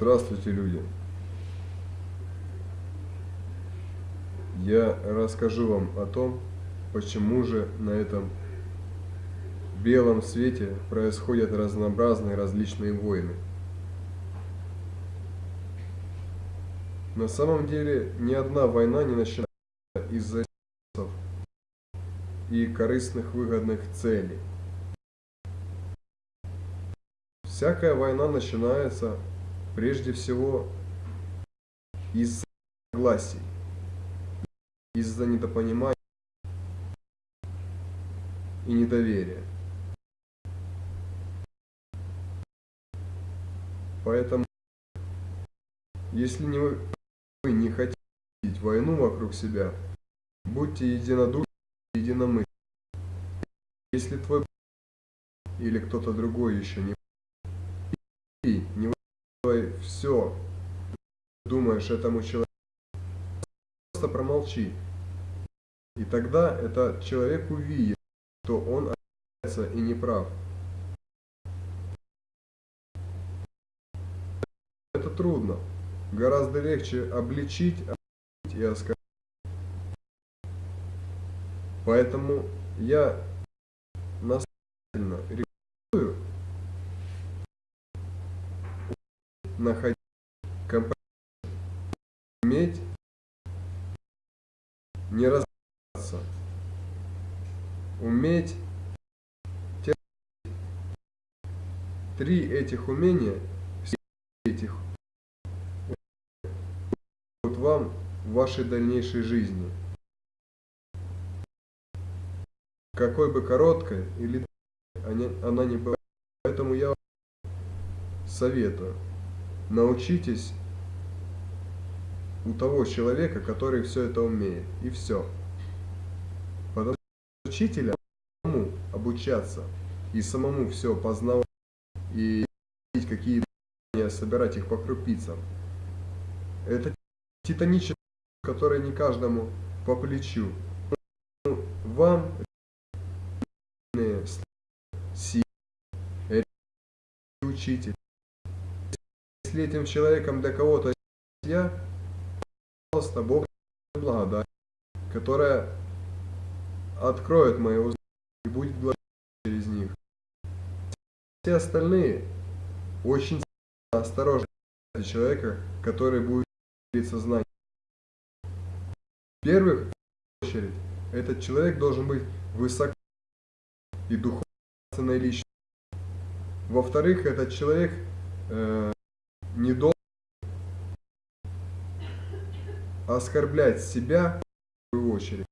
Здравствуйте, люди! Я расскажу вам о том, почему же на этом белом свете происходят разнообразные различные войны. На самом деле ни одна война не начинается из-за и корыстных выгодных целей. Всякая война начинается прежде всего из согласий, из-за недопонимания и недоверия. Поэтому, если не вы, вы не хотите видеть войну вокруг себя, будьте единодушны и единомысленны. Если твой или кто-то другой еще не высказывай все, думаешь этому человеку, просто промолчи. И тогда этот человек увидит, что он ошибается и неправ. Это трудно. Гораздо легче обличить, и оскорбить. Поэтому я настоятельно рекомендую находить компромисс, уметь не разбираться, уметь Три этих умения, все этих вот вам в вашей дальнейшей жизни. Какой бы короткой или она не была. Поэтому я советую научитесь у того человека, который все это умеет. И все. Потому что учителя самому обучаться и самому все познавать и какие собирать их по крупицам. Это титанический, который не каждому по плечу. Ну, вам учитель если этим человеком для кого-то я, пожалуйста, Бог благодать, которая откроет мои уста и будет благодать через них. Все остальные очень осторожны человека, который будет делиться знанием. В первых очередь, этот человек должен быть высоко и духовно личностью. Во-вторых, этот человек э, не должен оскорблять себя, в свою очередь,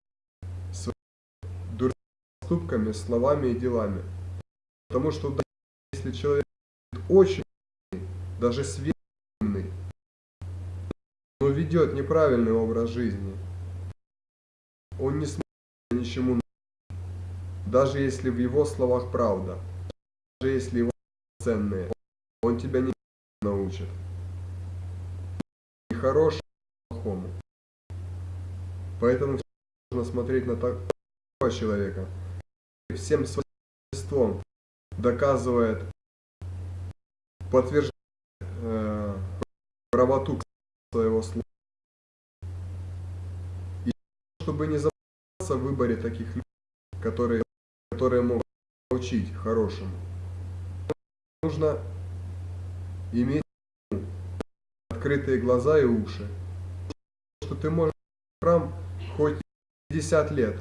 своими дурными поступками, словами и делами. Потому что если человек очень, даже светленный, но ведет неправильный образ жизни, он не сможет ничему даже если в его словах правда, даже если его ценные, он тебя не научит. И хорошему, плохому. Поэтому нужно смотреть на такого человека. Всем своим естеством доказывает, подтверждает э, правоту своего слова. И чтобы не забываться в выборе таких людей, которые, которые могут научить хорошему, нужно иметь открытые глаза и уши. Что ты можешь храм хоть 50 лет,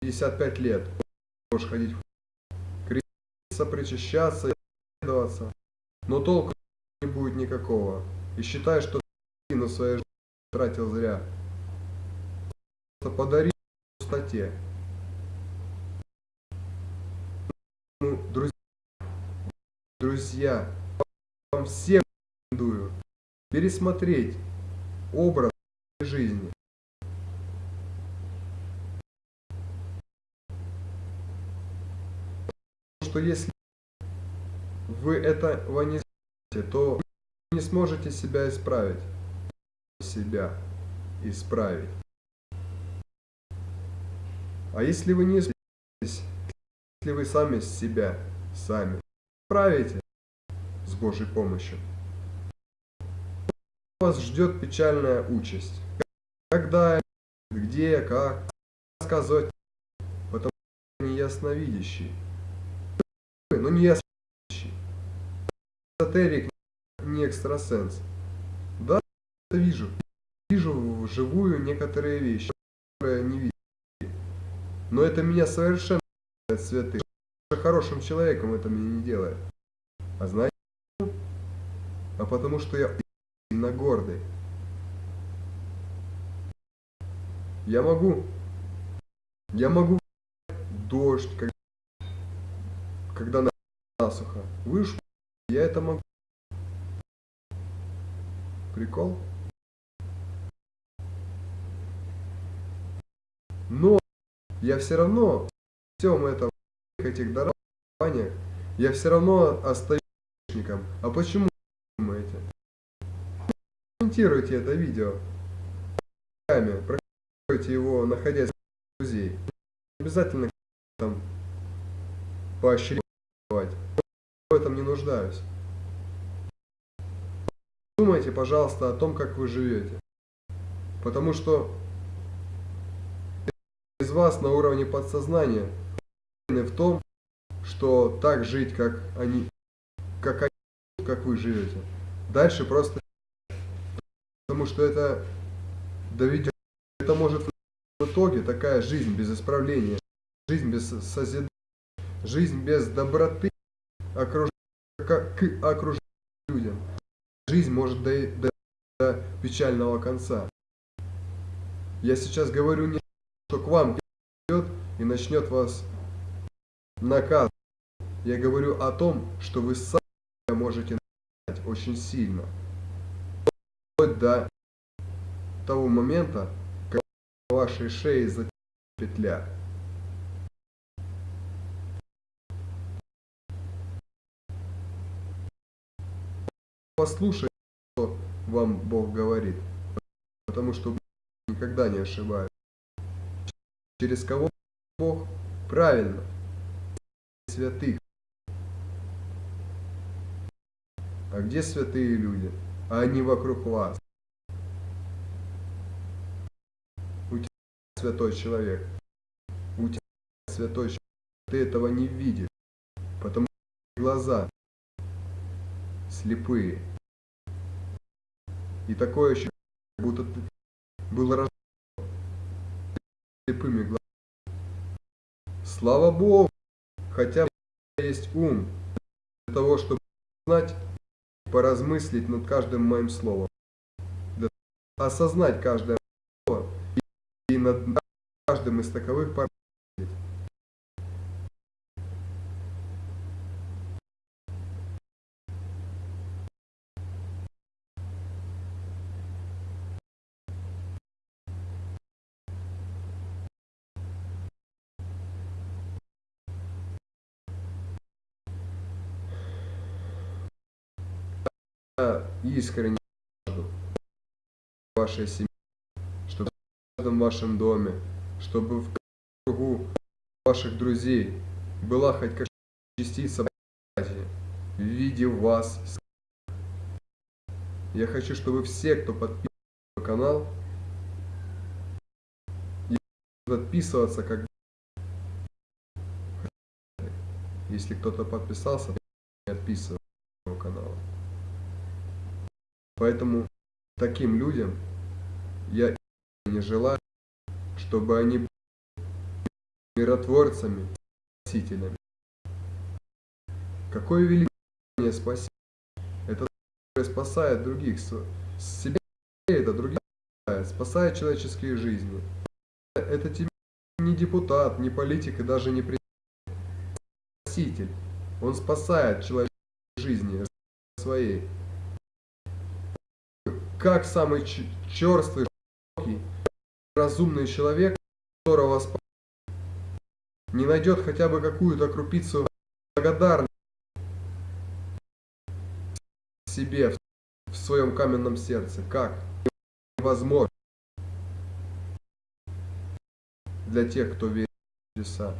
55 лет, можешь ходить креститься, причащаться, исследоваться, но толку не будет никакого. И считай, что ты на своей жизни тратил зря. Просто подари пустоте. Ну, друзья, друзья, вам всем рекомендую пересмотреть образ жизни. Что если вы этого не знаете, то вы не сможете себя исправить. Себя исправить. А если вы не справитесь, если вы сами себя, сами справите с Божьей помощью, вас ждет печальная участь. Когда, где, как, сказать, потому что не ясновидящий. Ну не ясновидящий. Эзотерик, не экстрасенс. Да, это вижу. Вижу вживую некоторые вещи, которые не видели. Но это меня совершенно не святых. Хорошим человеком это меня не делает. А знаете, а потому что я сильно гордый. Я могу, я могу дождь, когда, когда насухо. Вы я это могу. Прикол? Но я все равно всем этом этих дарованиях я все равно остаюсь А почему думаете? Комментируйте это видео. Прокомментируйте его, находясь в друзей. Обязательно там В этом не нуждаюсь. Думайте, пожалуйста, о том, как вы живете. Потому что из вас на уровне подсознания в том, что так жить, как они, как они, как вы живете. Дальше просто, потому что это доведет, это может в итоге такая жизнь без исправления, жизнь без созидания, жизнь без доброты окруж... к окружающим людям. Жизнь может дойти до, до печального конца. Я сейчас говорю не что к вам придет и начнет вас наказывать. Я говорю о том, что вы сами можете наказать очень сильно. Вплоть до того момента, когда вашей шее затянет петля. Послушайте, что вам Бог говорит, потому что никогда не ошибается. Через кого Бог? Правильно. Святых. А где святые люди? А они вокруг вас. У тебя святой человек. У тебя святой человек. Ты этого не видишь. Потому что глаза слепые. И такое ощущение, будто ты был слепыми глазами. Слава Богу, хотя бы есть ум для того, чтобы знать, поразмыслить над каждым моим словом, осознать каждое слово и над каждым из таковых пор искренне вашей семье, чтобы в каждом вашем доме, чтобы в кругу ваших друзей была хоть какая-то частица в виде вас. Я хочу, чтобы все, кто подписан на канал, подписываться, как если кто-то подписался, не отписываться канала. Поэтому таким людям я не желаю, чтобы они были миротворцами, спасителями. Какое великое спасение! Это спасает других, себя это других спасает, спасает человеческие жизни. Это тебе не депутат, не политик и даже не президент. Спаситель. Он спасает человеческие жизни своей как самый черствый, разумный человек, которого не найдет хотя бы какую-то крупицу благодарности себе в своем каменном сердце. Как? Невозможно для тех, кто верит в чудеса.